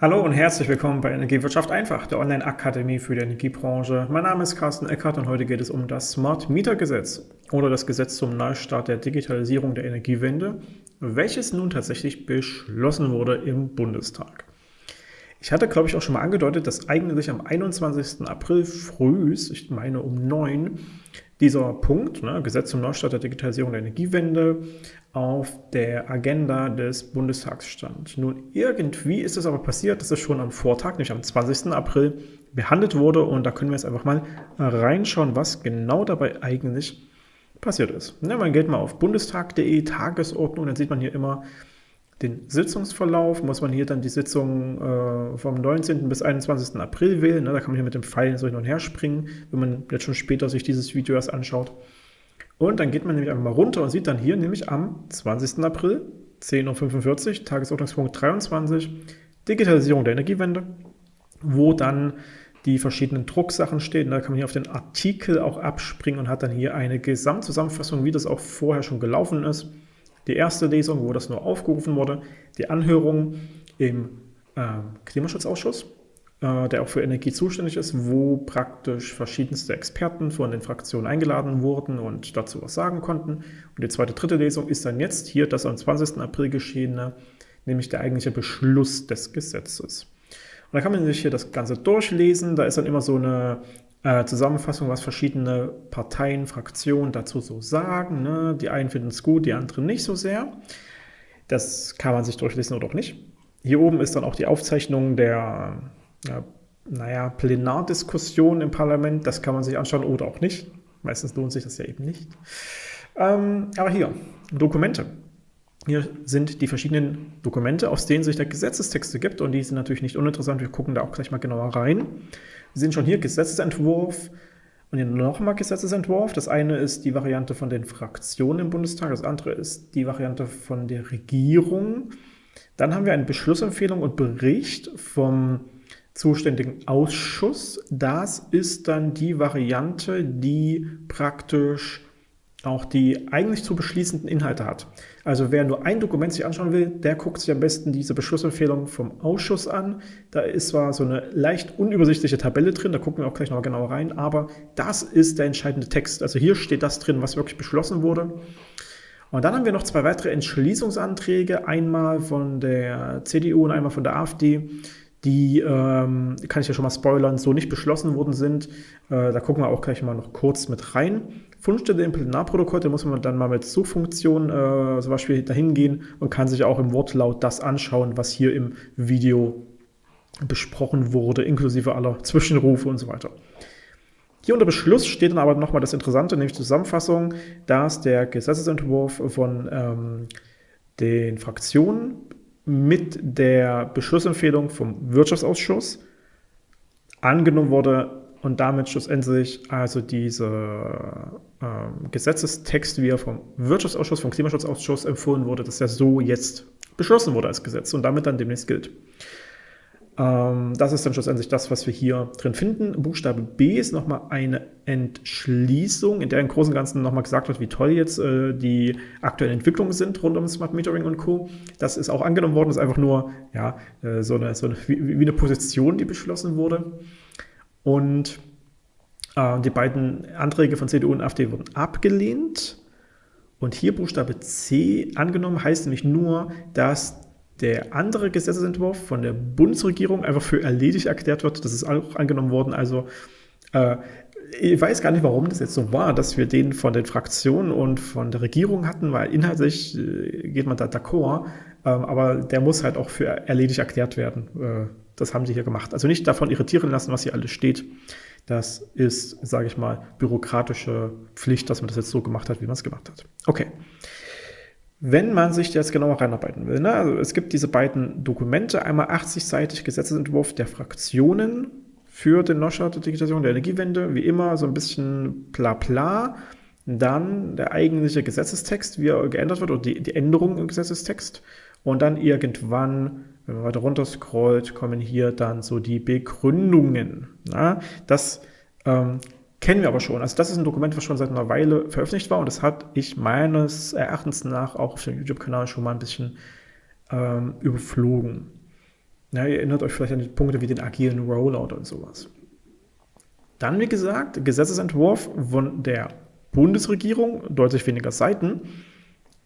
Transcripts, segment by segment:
Hallo und herzlich willkommen bei Energiewirtschaft einfach, der Online-Akademie für die Energiebranche. Mein Name ist Carsten Eckert und heute geht es um das Smart Meter Gesetz oder das Gesetz zum Neustart der Digitalisierung der Energiewende, welches nun tatsächlich beschlossen wurde im Bundestag. Ich hatte, glaube ich, auch schon mal angedeutet, dass eigentlich am 21. April früh, ich meine um 9, dieser Punkt, ne, Gesetz zum Neustart der Digitalisierung der Energiewende, auf der Agenda des Bundestags stand. Nun, irgendwie ist es aber passiert, dass es schon am Vortag, nämlich am 20. April, behandelt wurde und da können wir jetzt einfach mal reinschauen, was genau dabei eigentlich passiert ist. Ja, man geht mal auf bundestag.de, Tagesordnung, dann sieht man hier immer den Sitzungsverlauf, muss man hier dann die Sitzung äh, vom 19. bis 21. April wählen. Ne? Da kann man hier mit dem Pfeil so hin und her springen, wenn man jetzt schon später sich dieses Video erst anschaut. Und dann geht man nämlich einfach mal runter und sieht dann hier nämlich am 20. April, 10.45 Uhr, Tagesordnungspunkt 23, Digitalisierung der Energiewende, wo dann die verschiedenen Drucksachen stehen. Da kann man hier auf den Artikel auch abspringen und hat dann hier eine Gesamtzusammenfassung, wie das auch vorher schon gelaufen ist die erste Lesung, wo das nur aufgerufen wurde, die Anhörung im äh, Klimaschutzausschuss, äh, der auch für Energie zuständig ist, wo praktisch verschiedenste Experten von den Fraktionen eingeladen wurden und dazu was sagen konnten. Und die zweite, dritte Lesung ist dann jetzt hier das am 20. April geschehene, nämlich der eigentliche Beschluss des Gesetzes. Und da kann man sich hier das Ganze durchlesen. Da ist dann immer so eine äh, Zusammenfassung, was verschiedene Parteien, Fraktionen dazu so sagen. Ne? Die einen finden es gut, die anderen nicht so sehr. Das kann man sich durchlesen oder auch nicht. Hier oben ist dann auch die Aufzeichnung der ja, naja, Plenardiskussion im Parlament. Das kann man sich anschauen oder auch nicht. Meistens lohnt sich das ja eben nicht. Ähm, aber hier, Dokumente. Hier sind die verschiedenen Dokumente, aus denen sich der Gesetzestexte gibt und die sind natürlich nicht uninteressant. Wir gucken da auch gleich mal genauer rein. Wir sehen schon hier Gesetzesentwurf und hier nochmal Gesetzesentwurf. Das eine ist die Variante von den Fraktionen im Bundestag, das andere ist die Variante von der Regierung. Dann haben wir eine Beschlussempfehlung und Bericht vom zuständigen Ausschuss. Das ist dann die Variante, die praktisch auch die eigentlich zu beschließenden Inhalte hat. Also wer nur ein Dokument sich anschauen will, der guckt sich am besten diese Beschlussempfehlung vom Ausschuss an. Da ist zwar so eine leicht unübersichtliche Tabelle drin, da gucken wir auch gleich noch genauer rein, aber das ist der entscheidende Text. Also hier steht das drin, was wirklich beschlossen wurde. Und dann haben wir noch zwei weitere Entschließungsanträge, einmal von der CDU und einmal von der AfD, die, ähm, kann ich ja schon mal spoilern, so nicht beschlossen worden sind. Äh, da gucken wir auch gleich mal noch kurz mit rein. Fundstelle im Plenarprotokoll, da muss man dann mal mit Suchfunktion äh, zum Beispiel dahin gehen und kann sich auch im Wortlaut das anschauen, was hier im Video besprochen wurde, inklusive aller Zwischenrufe und so weiter. Hier unter Beschluss steht dann aber nochmal das Interessante, nämlich Zusammenfassung, dass der Gesetzesentwurf von ähm, den Fraktionen mit der Beschlussempfehlung vom Wirtschaftsausschuss angenommen wurde und damit schlussendlich also dieser ähm, Gesetzestext, wie er vom Wirtschaftsausschuss, vom Klimaschutzausschuss empfohlen wurde, dass er so jetzt beschlossen wurde als Gesetz und damit dann demnächst gilt. Ähm, das ist dann schlussendlich das, was wir hier drin finden. Buchstabe B ist nochmal eine Entschließung, in der im Großen und Ganzen nochmal gesagt wird, wie toll jetzt äh, die aktuellen Entwicklungen sind rund um Smart Metering und Co. Das ist auch angenommen worden, das ist einfach nur ja, äh, so, eine, so eine, wie, eine Position, die beschlossen wurde. Und äh, die beiden Anträge von CDU und AfD wurden abgelehnt. Und hier Buchstabe C angenommen heißt nämlich nur, dass der andere Gesetzesentwurf von der Bundesregierung einfach für erledigt erklärt wird. Das ist auch angenommen worden. Also äh, ich weiß gar nicht, warum das jetzt so war, dass wir den von den Fraktionen und von der Regierung hatten, weil inhaltlich äh, geht man da d'accord, äh, aber der muss halt auch für erledigt erklärt werden. Äh, das haben sie hier gemacht. Also nicht davon irritieren lassen, was hier alles steht. Das ist, sage ich mal, bürokratische Pflicht, dass man das jetzt so gemacht hat, wie man es gemacht hat. Okay. Wenn man sich jetzt genauer reinarbeiten will, ne? also es gibt diese beiden Dokumente, einmal 80-seitig Gesetzesentwurf der Fraktionen für den Neustart der Digitalisierung der Energiewende, wie immer so ein bisschen bla bla, dann der eigentliche Gesetzestext, wie er geändert wird, oder die, die Änderung im Gesetzestext und dann irgendwann wenn man weiter runter scrollt, kommen hier dann so die Begründungen. Ja, das ähm, kennen wir aber schon. Also das ist ein Dokument, was schon seit einer Weile veröffentlicht war und das hat ich meines Erachtens nach auch auf dem YouTube-Kanal schon mal ein bisschen ähm, überflogen. Ja, ihr erinnert euch vielleicht an die Punkte wie den agilen Rollout und sowas. Dann, wie gesagt, Gesetzesentwurf von der Bundesregierung, deutlich weniger Seiten,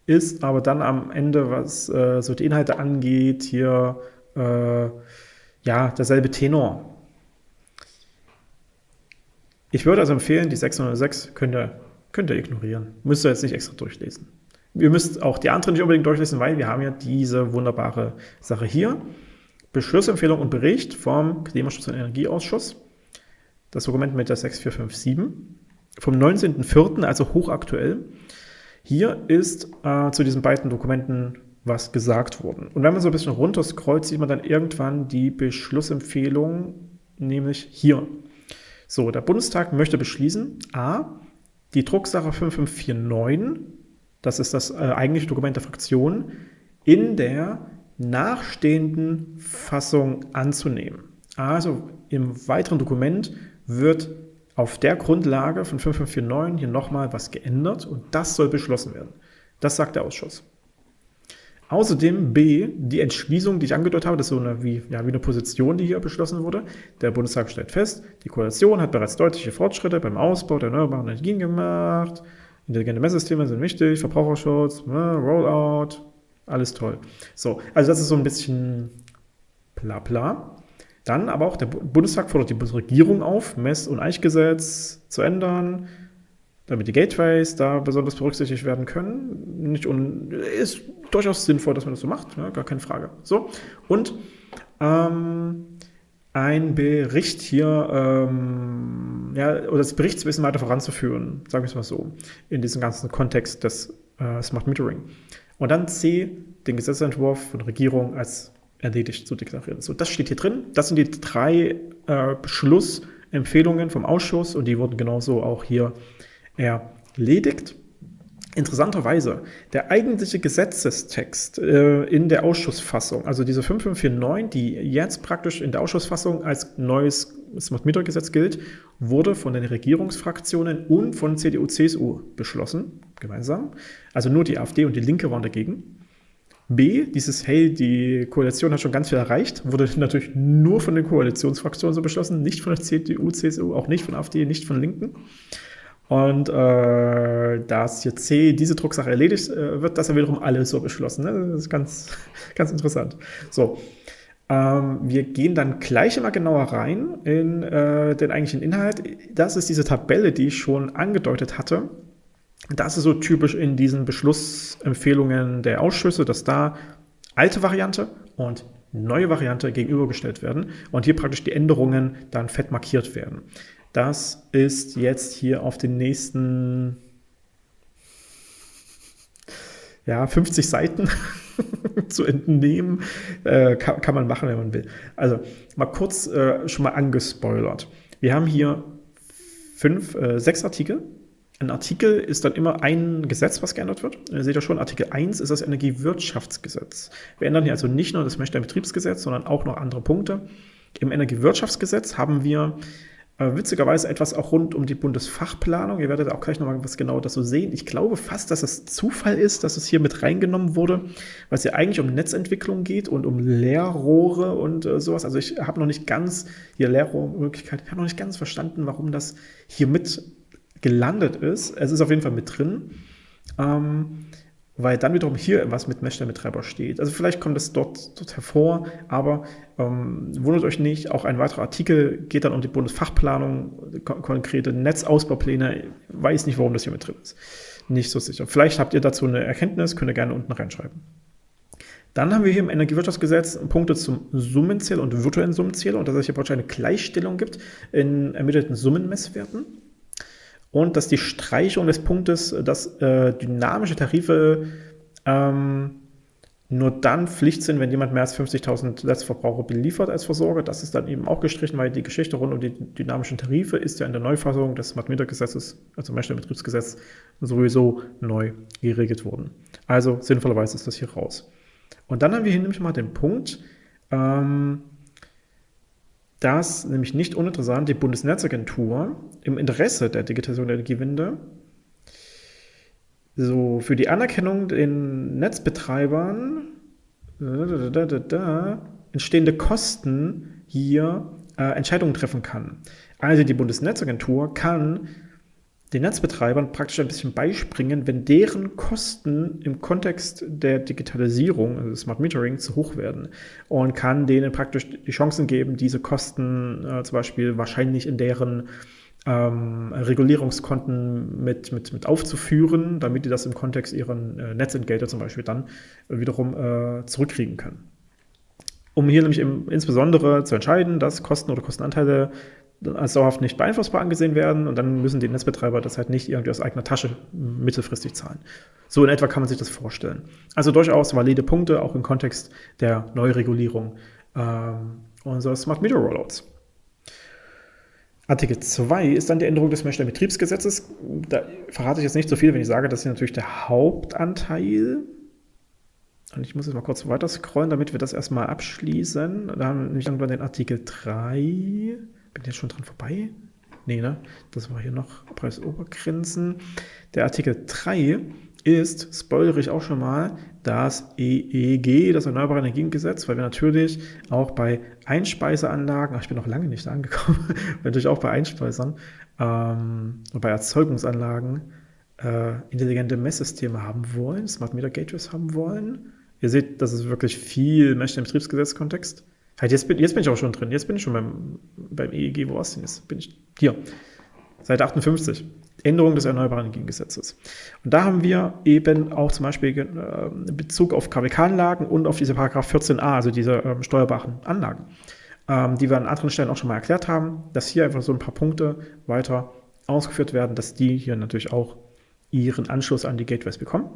ist aber dann am Ende, was äh, so die Inhalte angeht, hier äh, ja derselbe Tenor. Ich würde also empfehlen, die 606 könnt ihr, könnt ihr ignorieren. Müsst ihr jetzt nicht extra durchlesen. Ihr müsst auch die anderen nicht unbedingt durchlesen, weil wir haben ja diese wunderbare Sache hier. Beschlussempfehlung und Bericht vom Klimaschutz- und Energieausschuss. Das Dokument mit der 6457 vom 19.04., also hochaktuell. Hier ist äh, zu diesen beiden Dokumenten was gesagt worden. Und wenn man so ein bisschen runterscrollt, sieht man dann irgendwann die Beschlussempfehlung, nämlich hier. So, der Bundestag möchte beschließen, a, die Drucksache 5549, das ist das äh, eigentliche Dokument der Fraktion, in der nachstehenden Fassung anzunehmen. Also im weiteren Dokument wird auf der Grundlage von 5549 hier nochmal was geändert und das soll beschlossen werden. Das sagt der Ausschuss. Außerdem B, die Entschließung, die ich angedeutet habe, das ist so eine, wie, ja, wie eine Position, die hier beschlossen wurde. Der Bundestag stellt fest, die Koalition hat bereits deutliche Fortschritte beim Ausbau der erneuerbaren Energien gemacht. Intelligente Messsysteme sind wichtig, Verbraucherschutz, ne, Rollout, alles toll. So, also das ist so ein bisschen bla bla. Dann aber auch der Bundestag fordert die Bundesregierung auf, Mess- und Eichgesetz zu ändern, damit die Gateways da besonders berücksichtigt werden können. Nicht un ist durchaus sinnvoll, dass man das so macht, ja, gar keine Frage. So, und ähm, ein Bericht hier, ähm, ja, oder das Berichtswissen weiter voranzuführen, sagen wir es mal so, in diesem ganzen Kontext des äh, Smart Metering. Und dann C, den Gesetzentwurf von Regierung als erledigt zu deklarieren. So, das steht hier drin. Das sind die drei äh, Beschlussempfehlungen vom Ausschuss und die wurden genauso auch hier erledigt. Interessanterweise, der eigentliche Gesetzestext äh, in der Ausschussfassung, also diese 5549, die jetzt praktisch in der Ausschussfassung als neues Smart Meter Gesetz gilt, wurde von den Regierungsfraktionen und von CDU, CSU beschlossen, gemeinsam. Also nur die AfD und die Linke waren dagegen. B, dieses, hey, die Koalition hat schon ganz viel erreicht, wurde natürlich nur von den Koalitionsfraktionen so beschlossen, nicht von der CDU, CSU, auch nicht von AfD, nicht von Linken. Und äh, dass hier C diese Drucksache erledigt äh, wird, das ja wiederum alles so beschlossen. Ne? Das ist ganz, ganz interessant. So, ähm, wir gehen dann gleich immer genauer rein in äh, den eigentlichen Inhalt. Das ist diese Tabelle, die ich schon angedeutet hatte. Das ist so typisch in diesen Beschlussempfehlungen der Ausschüsse, dass da alte Variante und neue Variante gegenübergestellt werden und hier praktisch die Änderungen dann fett markiert werden. Das ist jetzt hier auf den nächsten ja, 50 Seiten zu entnehmen. Äh, kann, kann, man machen, wenn man will. Also mal kurz äh, schon mal angespoilert. Wir haben hier fünf, äh, sechs Artikel ein Artikel ist dann immer ein Gesetz, was geändert wird. Ihr seht ja schon, Artikel 1 ist das Energiewirtschaftsgesetz. Wir ändern hier also nicht nur das Messsteinbetriebsgesetz, sondern auch noch andere Punkte. Im Energiewirtschaftsgesetz haben wir äh, witzigerweise etwas auch rund um die Bundesfachplanung. Ihr werdet auch gleich nochmal was genau dazu sehen. Ich glaube fast, dass es Zufall ist, dass es hier mit reingenommen wurde, weil es ja eigentlich um Netzentwicklung geht und um Leerrohre und äh, sowas. Also ich habe noch nicht ganz, hier Leerrohrmöglichkeit, ich habe noch nicht ganz verstanden, warum das hier mit gelandet ist. Es ist auf jeden Fall mit drin, ähm, weil dann wiederum hier was mit Messstellenbetreiber steht. Also vielleicht kommt es dort, dort hervor, aber ähm, wundert euch nicht, auch ein weiterer Artikel geht dann um die Bundesfachplanung, konkrete Netzausbaupläne. Weiß nicht, warum das hier mit drin ist. Nicht so sicher. Vielleicht habt ihr dazu eine Erkenntnis, könnt ihr gerne unten reinschreiben. Dann haben wir hier im Energiewirtschaftsgesetz Punkte zum Summenzähler und virtuellen Summenzähler und dass es hier wahrscheinlich eine Gleichstellung gibt in ermittelten Summenmesswerten und dass die Streichung des Punktes, dass äh, dynamische Tarife ähm, nur dann Pflicht sind, wenn jemand mehr als 50.000 Netzverbraucher beliefert als Versorger. Das ist dann eben auch gestrichen, weil die Geschichte rund um die dynamischen Tarife ist ja in der Neufassung des Smart-Meter-Gesetzes, also Messstellenbetriebsgesetz, sowieso neu geregelt worden. Also sinnvollerweise ist das hier raus. Und dann haben wir hier nämlich mal den Punkt, ähm, dass nämlich nicht uninteressant die Bundesnetzagentur im Interesse der Digitalisierung der Energiewende so für die Anerkennung den Netzbetreibern da, da, da, entstehende Kosten hier äh, Entscheidungen treffen kann. Also die Bundesnetzagentur kann den Netzbetreibern praktisch ein bisschen beispringen, wenn deren Kosten im Kontext der Digitalisierung, also Smart Metering, zu hoch werden und kann denen praktisch die Chancen geben, diese Kosten äh, zum Beispiel wahrscheinlich in deren ähm, Regulierungskonten mit, mit, mit aufzuführen, damit die das im Kontext ihrer äh, Netzentgelte zum Beispiel dann wiederum äh, zurückkriegen können. Um hier nämlich im, insbesondere zu entscheiden, dass Kosten oder Kostenanteile als dauerhaft nicht beeinflussbar angesehen werden und dann müssen die Netzbetreiber das halt nicht irgendwie aus eigener Tasche mittelfristig zahlen. So in etwa kann man sich das vorstellen. Also durchaus valide Punkte, auch im Kontext der Neuregulierung ähm, unserer Smart Meter Rollouts. Artikel 2 ist dann die Änderung des Messstellenbetriebsgesetzes. Da verrate ich jetzt nicht so viel, wenn ich sage, das ist natürlich der Hauptanteil. Und ich muss jetzt mal kurz weiter scrollen, damit wir das erstmal abschließen. Da haben wir nämlich irgendwann den Artikel 3. Bin jetzt schon dran vorbei? Nee, ne? Das war hier noch Preisobergrenzen. Der Artikel 3 ist, spoilere ich auch schon mal, das EEG, das Erneuerbare Energiengesetz, weil wir natürlich auch bei Einspeiseanlagen, ach, ich bin noch lange nicht angekommen, weil natürlich auch bei Einspeisern ähm, und bei Erzeugungsanlagen äh, intelligente Messsysteme haben wollen, Smart Meter Gateways haben wollen. Ihr seht, das ist wirklich viel Mesh im Betriebsgesetzkontext. Halt, jetzt bin, jetzt bin ich auch schon drin. Jetzt bin ich schon beim, beim EEG. Wo ist denn jetzt? Bin ich hier. Seite 58. Änderung des Erneuerbaren Energiengesetzes. Und da haben wir eben auch zum Beispiel äh, Bezug auf KWK-Anlagen und auf diese Paragraph 14a, also diese ähm, steuerbaren Anlagen, ähm, die wir an anderen Stellen auch schon mal erklärt haben, dass hier einfach so ein paar Punkte weiter ausgeführt werden, dass die hier natürlich auch ihren Anschluss an die Gateways bekommen.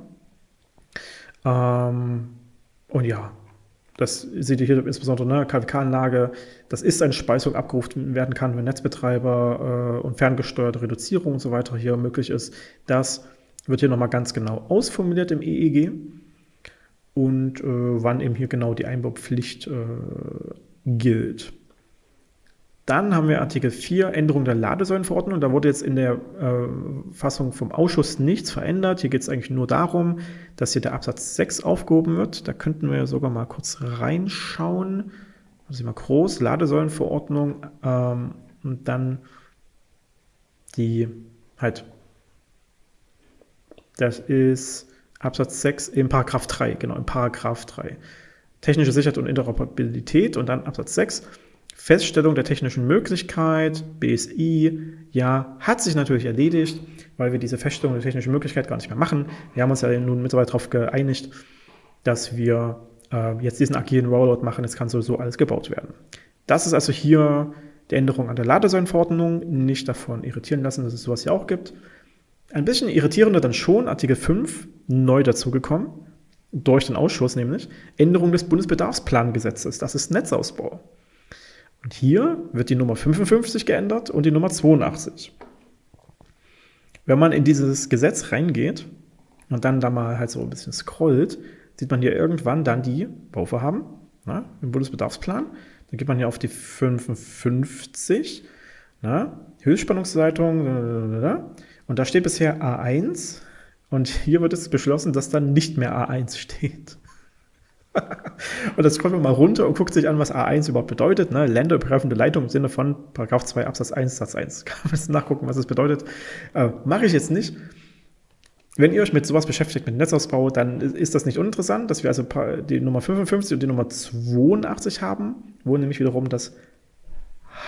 Ähm, und ja, das seht ihr hier insbesondere, ne, KWK-Anlage, das ist eine Speisung abgerufen werden kann, wenn Netzbetreiber äh, und ferngesteuerte Reduzierung und so weiter hier möglich ist. Das wird hier nochmal ganz genau ausformuliert im EEG und äh, wann eben hier genau die Einbaupflicht äh, gilt. Dann haben wir Artikel 4, Änderung der Ladesäulenverordnung. Da wurde jetzt in der äh, Fassung vom Ausschuss nichts verändert. Hier geht es eigentlich nur darum, dass hier der Absatz 6 aufgehoben wird. Da könnten wir sogar mal kurz reinschauen. Also mal groß, Ladesäulenverordnung ähm, und dann die halt, das ist Absatz 6 im Paragraph 3, genau, im Paragraph 3. Technische Sicherheit und Interoperabilität und dann Absatz 6 Feststellung der technischen Möglichkeit, BSI, ja, hat sich natürlich erledigt, weil wir diese Feststellung der technischen Möglichkeit gar nicht mehr machen. Wir haben uns ja nun mittlerweile darauf geeinigt, dass wir äh, jetzt diesen agilen Rollout machen. Es kann sowieso alles gebaut werden. Das ist also hier die Änderung an der Ladesäulenverordnung. Nicht davon irritieren lassen, dass es sowas hier auch gibt. Ein bisschen irritierender dann schon, Artikel 5, neu dazugekommen, durch den Ausschuss nämlich, Änderung des Bundesbedarfsplangesetzes. Das ist Netzausbau. Und hier wird die Nummer 55 geändert und die Nummer 82. Wenn man in dieses Gesetz reingeht und dann da mal halt so ein bisschen scrollt, sieht man hier irgendwann dann die Bauvorhaben na, im Bundesbedarfsplan. Dann geht man hier auf die 55, na, Höchstspannungsleitung, und da steht bisher A1 und hier wird es beschlossen, dass dann nicht mehr A1 steht. Und das kommt man mal runter und guckt sich an, was A1 überhaupt bedeutet. Ne? Länderübergreifende Leitung im Sinne von Paragraph 2 Absatz 1 Satz 1. Kann man das nachgucken, was das bedeutet. Äh, Mache ich jetzt nicht. Wenn ihr euch mit sowas beschäftigt, mit Netzausbau, dann ist das nicht uninteressant, dass wir also die Nummer 55 und die Nummer 82 haben, wo nämlich wiederum das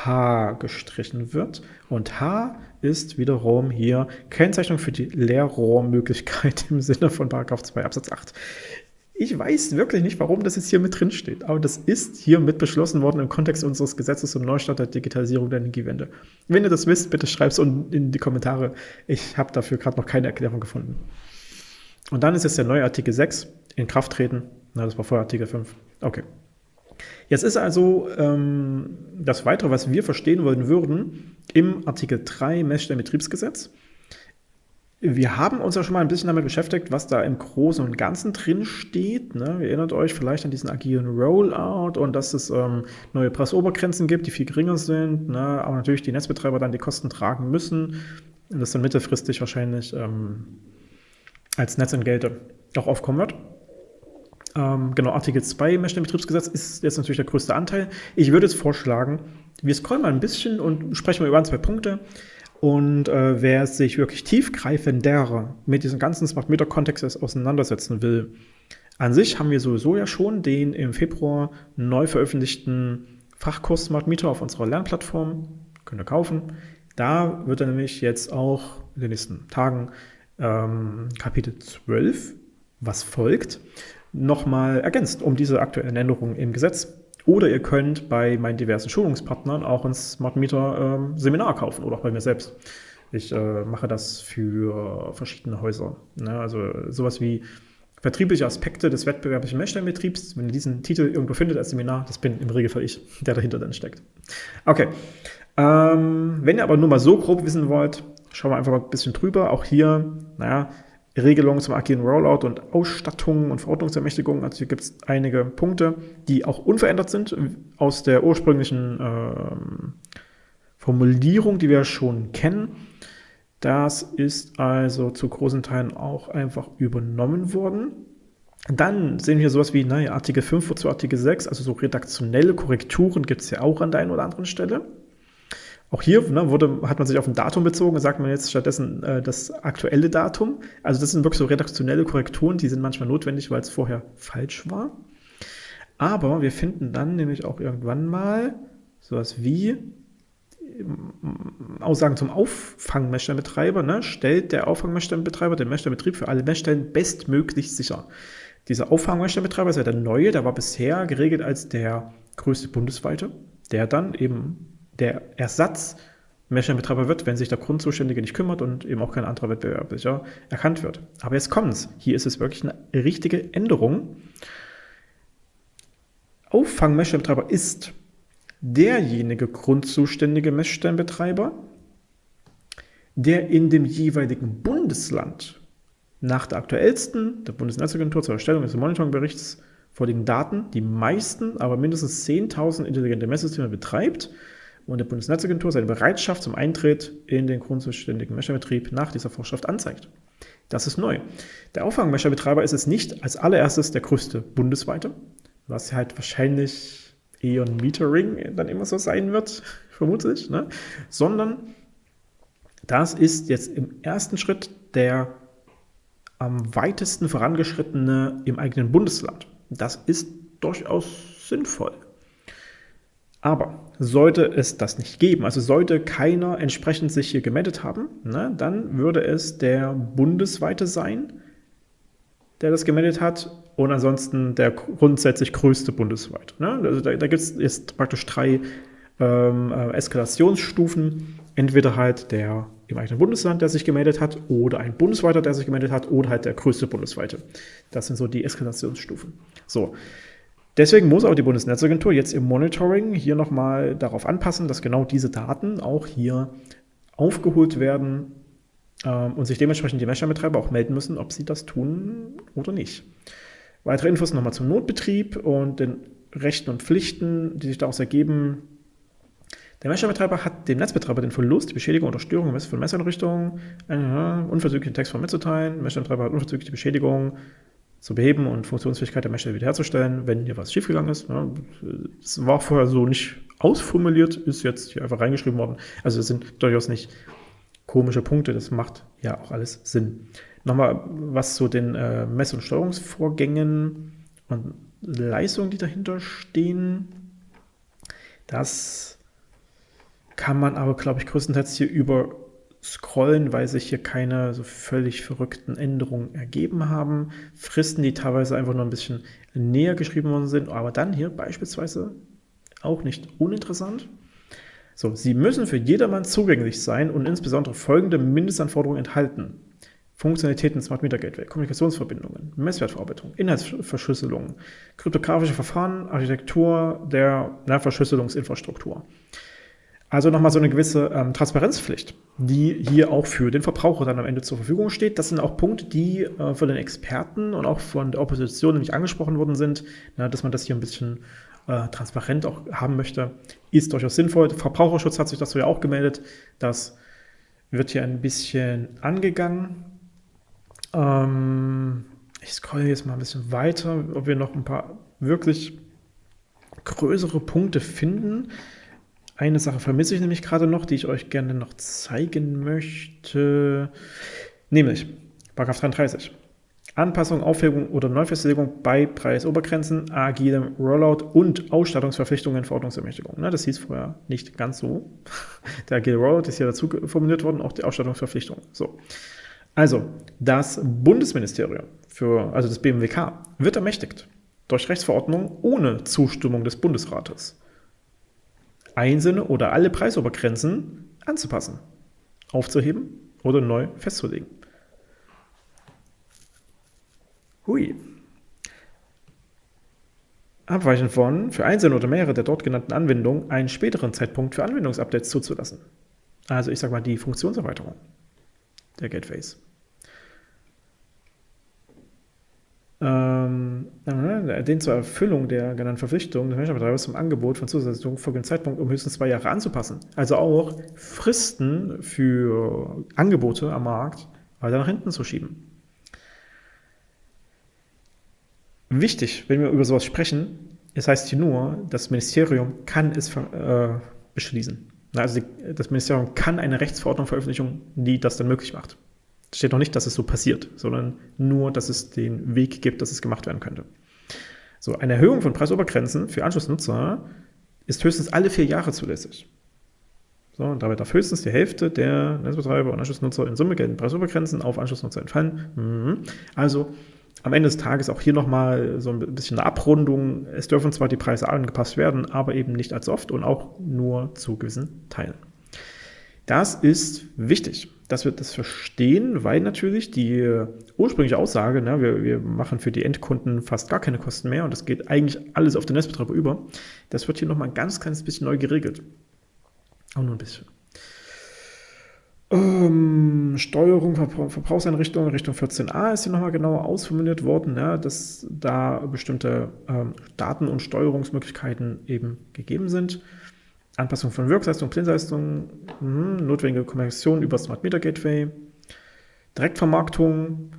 H gestrichen wird. Und H ist wiederum hier Kennzeichnung für die Leerrohrmöglichkeit im Sinne von Paragraph 2 Absatz 8. Ich weiß wirklich nicht, warum das jetzt hier mit drin steht, aber das ist hier mit beschlossen worden im Kontext unseres Gesetzes zum Neustart der Digitalisierung der Energiewende. Wenn ihr das wisst, bitte schreibt es unten in die Kommentare. Ich habe dafür gerade noch keine Erklärung gefunden. Und dann ist jetzt der neue Artikel 6 in Kraft treten. Na, das war vorher Artikel 5. Okay. Jetzt ist also ähm, das Weitere, was wir verstehen wollen würden, im Artikel 3 Messstellenbetriebsgesetz. Wir haben uns ja schon mal ein bisschen damit beschäftigt, was da im Großen und Ganzen drin steht. Ne? Ihr erinnert euch vielleicht an diesen agilen Rollout und dass es ähm, neue Preisobergrenzen gibt, die viel geringer sind, ne? aber natürlich die Netzbetreiber dann die Kosten tragen müssen und das dann mittelfristig wahrscheinlich ähm, als Netzentgelte auch aufkommen wird. Ähm, genau, Artikel 2 Messstellenbetriebsgesetz ist jetzt natürlich der größte Anteil. Ich würde jetzt vorschlagen, wir scrollen mal ein bisschen und sprechen mal über ein, zwei Punkte. Und äh, wer sich wirklich tiefgreifender mit diesem ganzen Smart Meter Kontext auseinandersetzen will, an sich haben wir sowieso ja schon den im Februar neu veröffentlichten Fachkurs Smart Meter auf unserer Lernplattform. Könnt ihr kaufen. Da wird er nämlich jetzt auch in den nächsten Tagen ähm, Kapitel 12, was folgt, nochmal ergänzt um diese aktuellen Änderungen im Gesetz. Oder ihr könnt bei meinen diversen Schulungspartnern auch ein Smart Meter ähm, Seminar kaufen oder auch bei mir selbst. Ich äh, mache das für verschiedene Häuser. Ne? Also sowas wie vertriebliche Aspekte des wettbewerblichen Messstellenbetriebs. Wenn ihr diesen Titel irgendwo findet als Seminar, das bin im Regelfall ich, der dahinter dann steckt. Okay. Ähm, wenn ihr aber nur mal so grob wissen wollt, schauen wir einfach mal ein bisschen drüber. Auch hier, naja, Regelungen zum agilen Rollout und Ausstattung und Verordnungsermächtigung. Also hier gibt es einige Punkte, die auch unverändert sind aus der ursprünglichen ähm, Formulierung, die wir schon kennen. Das ist also zu großen Teilen auch einfach übernommen worden. Dann sehen wir sowas wie naja, Artikel 5 zu Artikel 6, also so redaktionelle Korrekturen gibt es ja auch an der einen oder anderen Stelle. Auch hier ne, wurde, hat man sich auf ein Datum bezogen, sagt man jetzt stattdessen äh, das aktuelle Datum. Also das sind wirklich so redaktionelle Korrekturen, die sind manchmal notwendig, weil es vorher falsch war. Aber wir finden dann nämlich auch irgendwann mal sowas wie ähm, Aussagen zum Auffangmessstellenbetreiber, ne, stellt der Auffangmessstellenbetreiber den Messstellenbetrieb für alle Messstellen bestmöglich sicher. Dieser Auffangmessstellenbetreiber ist ja der neue, der war bisher geregelt als der größte bundesweite, der dann eben der Ersatz Messstellenbetreiber wird, wenn sich der Grundzuständige nicht kümmert und eben auch kein anderer Wettbewerblicher erkannt wird. Aber jetzt kommt's. Hier ist es wirklich eine richtige Änderung. Auffangmessstellenbetreiber ist derjenige grundzuständige Messstellenbetreiber, der in dem jeweiligen Bundesland nach der aktuellsten der Bundesnetzagentur zur Erstellung des Monitoringberichts vorliegenden Daten die meisten, aber mindestens 10.000 intelligente Messsysteme betreibt und der Bundesnetzagentur seine Bereitschaft zum Eintritt in den grundzuständigen Mescherbetrieb nach dieser Vorschrift anzeigt. Das ist neu. Der Auffangmescherbetreiber ist es nicht als allererstes der größte bundesweite, was halt wahrscheinlich ein Metering dann immer so sein wird, vermutlich, ne? sondern das ist jetzt im ersten Schritt der am weitesten vorangeschrittene im eigenen Bundesland. Das ist durchaus sinnvoll. Aber sollte es das nicht geben, also sollte keiner entsprechend sich hier gemeldet haben, ne, dann würde es der bundesweite sein, der das gemeldet hat und ansonsten der grundsätzlich größte bundesweit. Ne? Also da, da gibt es jetzt praktisch drei ähm, äh, Eskalationsstufen. Entweder halt der im eigenen Bundesland, der sich gemeldet hat, oder ein bundesweiter, der sich gemeldet hat, oder halt der größte bundesweite. Das sind so die Eskalationsstufen. So, Deswegen muss auch die Bundesnetzagentur jetzt im Monitoring hier nochmal darauf anpassen, dass genau diese Daten auch hier aufgeholt werden ähm, und sich dementsprechend die Messstellenbetreiber auch melden müssen, ob sie das tun oder nicht. Weitere Infos nochmal zum Notbetrieb und den Rechten und Pflichten, die sich daraus ergeben. Der Messstellenbetreiber hat dem Netzbetreiber den Verlust, die Beschädigung oder Störung von Messeinrichtungen, äh, unverzüglich den Textform mitzuteilen. Der Messstellenbetreiber hat unverzüglich die Beschädigung zu beheben und Funktionsfähigkeit der Messstelle wiederherzustellen, wenn hier was schiefgegangen ist. Es war vorher so nicht ausformuliert, ist jetzt hier einfach reingeschrieben worden. Also es sind durchaus nicht komische Punkte, das macht ja auch alles Sinn. Nochmal was zu den äh, Mess- und Steuerungsvorgängen und Leistungen, die dahinter stehen. Das kann man aber, glaube ich, größtenteils hier über scrollen, weil sich hier keine so völlig verrückten Änderungen ergeben haben. Fristen, die teilweise einfach nur ein bisschen näher geschrieben worden sind, aber dann hier beispielsweise auch nicht uninteressant. So, sie müssen für jedermann zugänglich sein und insbesondere folgende Mindestanforderungen enthalten. Funktionalitäten Smart Meter Gateway, Kommunikationsverbindungen, Messwertverarbeitung, Inhaltsverschlüsselung, kryptografische Verfahren, Architektur der Verschlüsselungsinfrastruktur. Also nochmal so eine gewisse ähm, Transparenzpflicht, die hier auch für den Verbraucher dann am Ende zur Verfügung steht. Das sind auch Punkte, die äh, von den Experten und auch von der Opposition nämlich angesprochen worden sind, na, dass man das hier ein bisschen äh, transparent auch haben möchte, ist durchaus sinnvoll. Der Verbraucherschutz hat sich so ja auch gemeldet. Das wird hier ein bisschen angegangen. Ähm, Ich scrolle jetzt mal ein bisschen weiter, ob wir noch ein paar wirklich größere Punkte finden. Eine Sache vermisse ich nämlich gerade noch, die ich euch gerne noch zeigen möchte. Nämlich, Paragraph 33. Anpassung, Aufhebung oder Neufestlegung bei Preisobergrenzen, agilem Rollout und Ausstattungsverpflichtungen, Verordnungsermächtigung. Ne, das hieß vorher nicht ganz so. Der agile Rollout ist hier dazu formuliert worden, auch die Ausstattungsverpflichtung. So. Also, das Bundesministerium für, also das BMWK, wird ermächtigt, durch Rechtsverordnung ohne Zustimmung des Bundesrates einzelne oder alle Preisobergrenzen anzupassen, aufzuheben oder neu festzulegen. Hui. Abweichend von für einzelne oder mehrere der dort genannten Anwendungen einen späteren Zeitpunkt für Anwendungsupdates zuzulassen. Also ich sage mal die Funktionserweiterung der Gateways. Ähm, den zur Erfüllung der genannten Verpflichtung des Managementbetreibers zum Angebot von Zusatzleistungen folgenden Zeitpunkt um höchstens zwei Jahre anzupassen. Also auch Fristen für Angebote am Markt weiter nach hinten zu schieben. Wichtig, wenn wir über sowas sprechen, es heißt hier nur, das Ministerium kann es äh, beschließen. Also die, das Ministerium kann eine Rechtsverordnung veröffentlichen, die das dann möglich macht. Steht noch nicht, dass es so passiert, sondern nur, dass es den Weg gibt, dass es gemacht werden könnte. So, eine Erhöhung von Preisobergrenzen für Anschlussnutzer ist höchstens alle vier Jahre zulässig. So, und dabei darf höchstens die Hälfte der Netzbetreiber und Anschlussnutzer in Summe geltenden Preisobergrenzen auf Anschlussnutzer entfallen. Mhm. Also am Ende des Tages auch hier nochmal so ein bisschen eine Abrundung. Es dürfen zwar die Preise angepasst werden, aber eben nicht als oft und auch nur zu gewissen Teilen. Das ist wichtig, dass wir das verstehen, weil natürlich die ursprüngliche Aussage, ne, wir, wir machen für die Endkunden fast gar keine Kosten mehr und das geht eigentlich alles auf den Netzbetreiber über, das wird hier nochmal ein ganz kleines bisschen neu geregelt. Auch nur ein bisschen. Ähm, Steuerung Verbrauchseinrichtungen Richtung 14a ist hier nochmal genauer ausformuliert worden, ja, dass da bestimmte ähm, Daten- und Steuerungsmöglichkeiten eben gegeben sind. Anpassung von Wirkleistung, Blindleistung, mh, notwendige Kommunikation über Smart Meter Gateway, Direktvermarktung,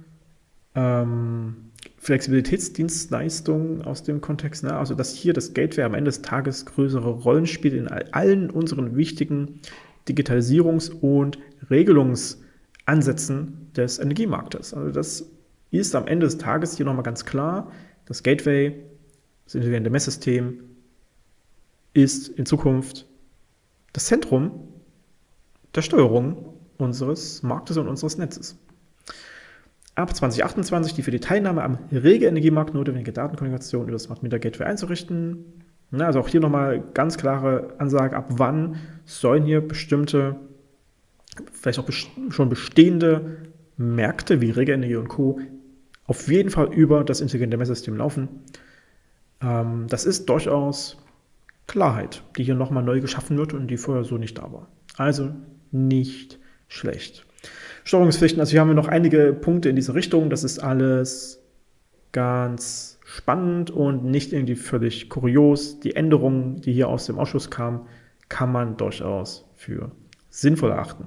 ähm, Flexibilitätsdienstleistung aus dem Kontext, ne? also dass hier das Gateway am Ende des Tages größere Rollen spielt in allen unseren wichtigen Digitalisierungs- und Regelungsansätzen des Energiemarktes. Also das ist am Ende des Tages hier nochmal ganz klar, das Gateway, das intelligente Messsystem, ist in Zukunft das Zentrum der Steuerung unseres Marktes und unseres Netzes. Ab 2028 die für die Teilnahme am Regelenergiemarkt notwendige Datenkommunikation über das Smart Meter Gateway einzurichten. Also auch hier nochmal ganz klare Ansage, ab wann sollen hier bestimmte vielleicht auch schon bestehende Märkte wie Regelenergie und Co. auf jeden Fall über das intelligente Messsystem laufen. Ähm, das ist durchaus Klarheit, die hier nochmal neu geschaffen wird und die vorher so nicht da war. Also nicht schlecht. Steuerungspflichten, also hier haben wir noch einige Punkte in diese Richtung. Das ist alles ganz spannend und nicht irgendwie völlig kurios. Die Änderungen, die hier aus dem Ausschuss kamen, kann man durchaus für sinnvoll erachten.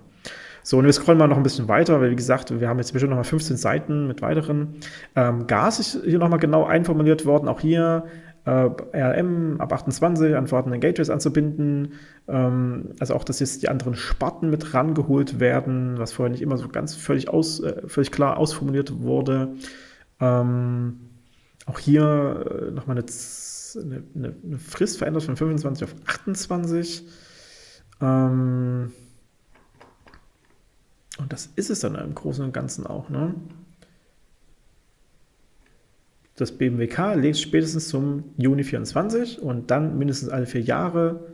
So, und wir scrollen mal noch ein bisschen weiter, weil wie gesagt, wir haben jetzt bestimmt noch mal 15 Seiten mit weiteren. Ähm, Gas ist hier nochmal genau einformuliert worden, auch hier äh, RLM ab 28 an vorhandenen Gateways anzubinden. Ähm, also auch, dass jetzt die anderen Sparten mit rangeholt werden, was vorher nicht immer so ganz völlig, aus, äh, völlig klar ausformuliert wurde. Ähm, auch hier äh, nochmal eine, eine, eine Frist verändert von 25 auf 28. Ähm, und das ist es dann im Großen und Ganzen auch. Ne? Das BMWK legt spätestens zum Juni 24 und dann mindestens alle vier Jahre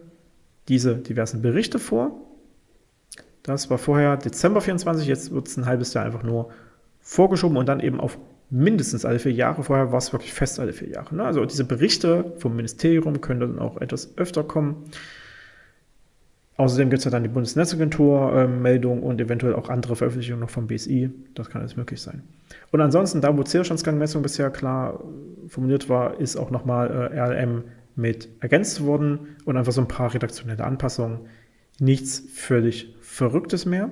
diese diversen Berichte vor. Das war vorher Dezember 24, jetzt wird es ein halbes Jahr einfach nur vorgeschoben und dann eben auf mindestens alle vier Jahre. Vorher war es wirklich fest alle vier Jahre. Ne? Also diese Berichte vom Ministerium können dann auch etwas öfter kommen. Außerdem gibt es ja dann die Bundesnetzagentur-Meldung äh, und eventuell auch andere Veröffentlichungen noch vom BSI. Das kann alles möglich sein. Und ansonsten, da wo Zählstandsgangmessung bisher klar äh, formuliert war, ist auch nochmal äh, RLM mit ergänzt worden und einfach so ein paar redaktionelle Anpassungen. Nichts völlig Verrücktes mehr.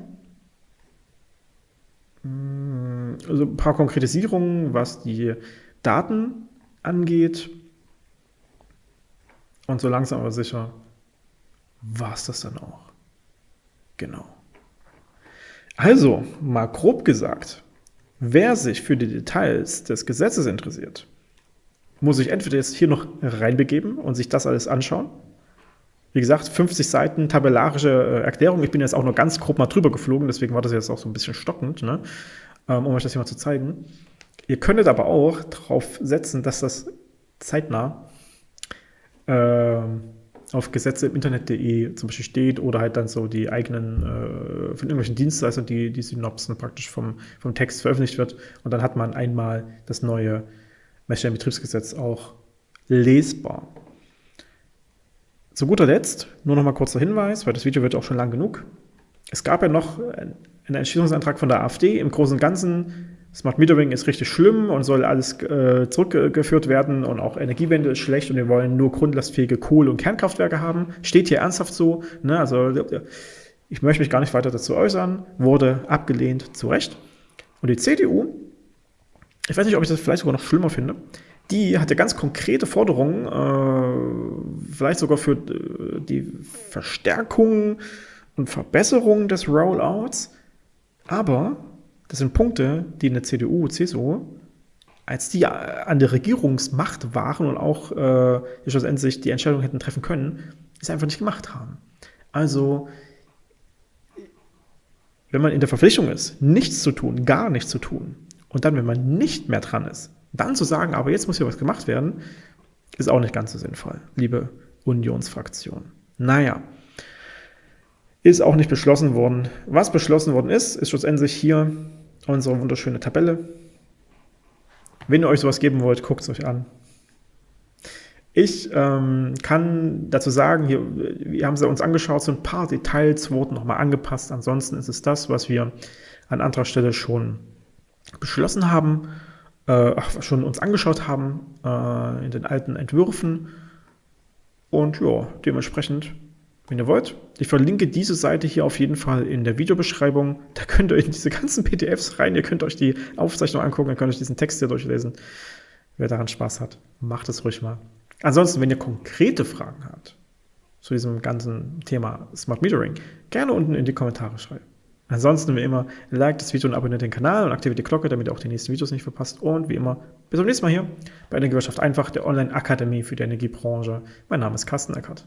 Hm, also ein paar Konkretisierungen, was die Daten angeht. Und so langsam aber sicher war es das dann auch. Genau. Also, mal grob gesagt, wer sich für die Details des Gesetzes interessiert, muss sich entweder jetzt hier noch reinbegeben und sich das alles anschauen. Wie gesagt, 50 Seiten tabellarische äh, Erklärung. Ich bin jetzt auch nur ganz grob mal drüber geflogen, deswegen war das jetzt auch so ein bisschen stockend, ne? Ähm, um euch das hier mal zu zeigen. Ihr könntet aber auch darauf setzen, dass das zeitnah äh, auf Gesetze im Internet.de zum Beispiel steht oder halt dann so die eigenen äh, von irgendwelchen Dienstleistern, die, die Synopsen praktisch vom, vom Text veröffentlicht wird. Und dann hat man einmal das neue Messstellenbetriebsgesetz auch lesbar. Zu guter Letzt nur noch mal kurzer Hinweis, weil das Video wird auch schon lang genug. Es gab ja noch einen Entschließungsantrag von der AfD. Im Großen und Ganzen Smart Metering ist richtig schlimm und soll alles äh, zurückgeführt werden und auch Energiewende ist schlecht und wir wollen nur grundlastfähige Kohle- und Kernkraftwerke haben. Steht hier ernsthaft so. Ne? Also ich möchte mich gar nicht weiter dazu äußern. Wurde abgelehnt, zu Recht. Und die CDU, ich weiß nicht, ob ich das vielleicht sogar noch schlimmer finde, die hatte ganz konkrete Forderungen, äh, vielleicht sogar für äh, die Verstärkung und Verbesserung des Rollouts, aber das sind Punkte, die in der CDU, CSU, als die an der Regierungsmacht waren und auch äh, schlussendlich die Entscheidung hätten treffen können, es einfach nicht gemacht haben. Also, wenn man in der Verpflichtung ist, nichts zu tun, gar nichts zu tun, und dann, wenn man nicht mehr dran ist, dann zu sagen, aber jetzt muss hier was gemacht werden, ist auch nicht ganz so sinnvoll, liebe Unionsfraktion. Naja, ist auch nicht beschlossen worden. Was beschlossen worden ist, ist schlussendlich hier unsere wunderschöne Tabelle. Wenn ihr euch sowas geben wollt, guckt es euch an. Ich ähm, kann dazu sagen, hier, wir haben sie uns angeschaut, so ein paar Details wurden nochmal angepasst. Ansonsten ist es das, was wir an anderer Stelle schon beschlossen haben, äh, schon uns angeschaut haben äh, in den alten Entwürfen. Und ja, dementsprechend wenn ihr wollt. Ich verlinke diese Seite hier auf jeden Fall in der Videobeschreibung. Da könnt ihr in diese ganzen PDFs rein. Ihr könnt euch die Aufzeichnung angucken, ihr könnt euch diesen Text hier durchlesen. Wer daran Spaß hat, macht es ruhig mal. Ansonsten, wenn ihr konkrete Fragen habt zu diesem ganzen Thema Smart Metering, gerne unten in die Kommentare schreiben. Ansonsten, wie immer, like das Video und abonniert den Kanal und aktiviert die Glocke, damit ihr auch die nächsten Videos nicht verpasst. Und wie immer, bis zum nächsten Mal hier bei Energiewirtschaft einfach, der Online-Akademie für die Energiebranche. Mein Name ist Carsten Eckert.